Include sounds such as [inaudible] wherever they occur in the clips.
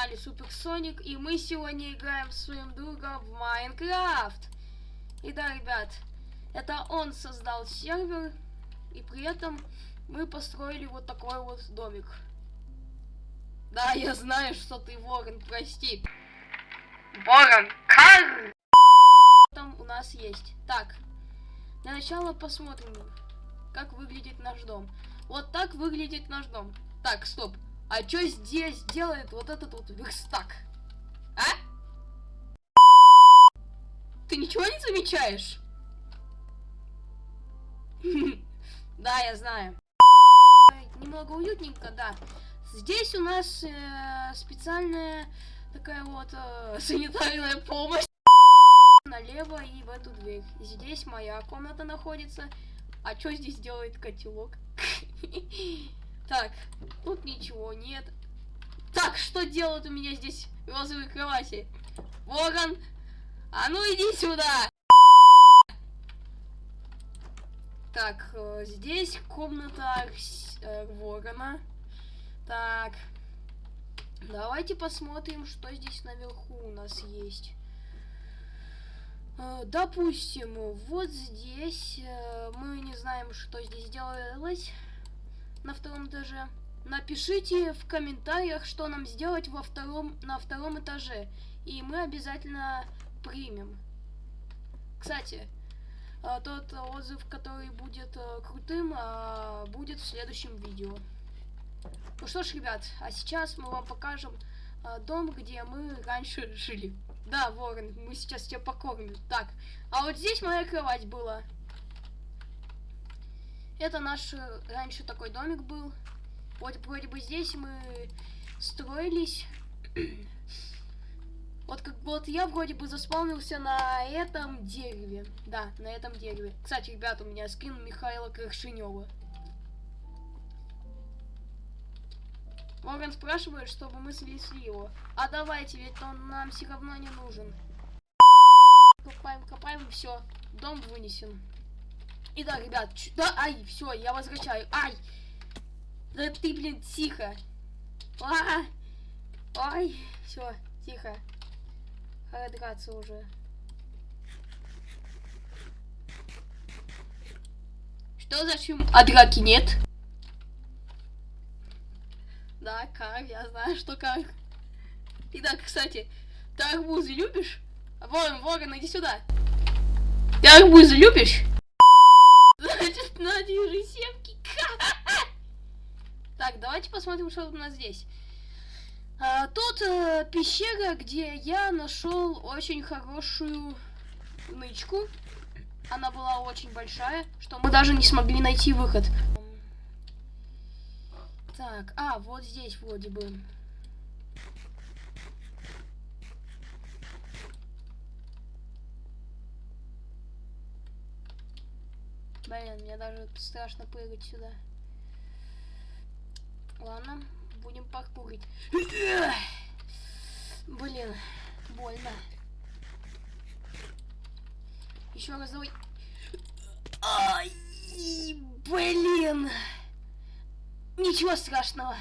канале Суперсоник, и мы сегодня играем с своим другом в Майнкрафт. И да, ребят, это он создал сервер, и при этом мы построили вот такой вот домик. Да, я знаю, что ты ворон, прости. Ворон, кар! Там у нас есть. Так, для начала посмотрим, как выглядит наш дом. Вот так выглядит наш дом. Так, стоп. А что здесь делает вот этот вот верстак? А? Ты ничего не замечаешь? [laughs] Да, я знаю. Немного уютненько, да. Здесь у нас э, специальная такая вот э, [laughs] санитарная помощь. Налево и в эту дверь. Здесь моя комната находится. А что здесь делает котелок? [laughs] Так, тут ничего нет. Так, что делают у меня здесь розовые кровати? Ворон, а ну иди сюда! Так, э, здесь комната э, ворона. Так, давайте посмотрим, что здесь наверху у нас есть. Э, допустим, вот здесь мы не знаем, что здесь делалось на втором этаже. Напишите в комментариях, что нам сделать во втором, на втором этаже. И мы обязательно примем. Кстати, э, тот отзыв, который будет э, крутым, э, будет в следующем видео. Ну что ж, ребят, а сейчас мы вам покажем дом, где мы раньше жили. Да, Ворон, мы сейчас тебя покормим. Так, а вот здесь моя кровать была. Это наш э, раньше такой домик был. Вот вроде бы здесь мы строились. [clears throat] Вот как вот я вроде бы заспавнился на этом дереве. Да, на этом дереве. Кстати, ребята, у меня скин Михаила Крашенева. Морган спрашивает, чтобы мы снесли его. А давайте, ведь он нам все равно не нужен. Копаем, копаем, все. Дом вынесен. И да, ребят, да, ай, все, я возвращаю, ай. Да ты, блин, тихо. А, ай, все, тихо. Пора уже. Что за шум? А драки нет? Да, как, я знаю, что как. Итак, кстати, ты арбузы любишь? Ворон, ворон, иди сюда. Ты арбузы любишь? Уже семки. Так, давайте посмотрим, что у нас здесь. А, тут э, пещера, где я нашел очень хорошую нычку. Она была очень большая, что мы даже не смогли найти выход. Так, а, вот здесь вроде бы. Блин, мне даже страшно прыгать сюда. Ладно, будем паркурить. Блин, больно. Еще раз давай. Ай, блин. Ничего страшного.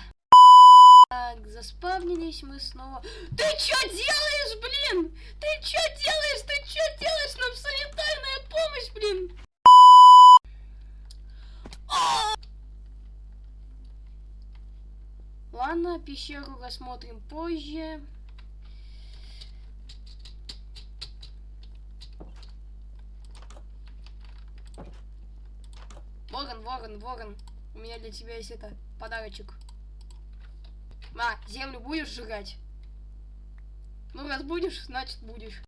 Так, заспавнились мы снова. Ты что делаешь, блин? Ты что делаешь? Ты что делаешь? Нам санитарная помощь, блин. Ладно, пещеру рассмотрим позже. Ворон, ворон, ворон. У меня для тебя есть это подарочек. А, землю будешь сжигать? Ну, раз будешь, значит будешь.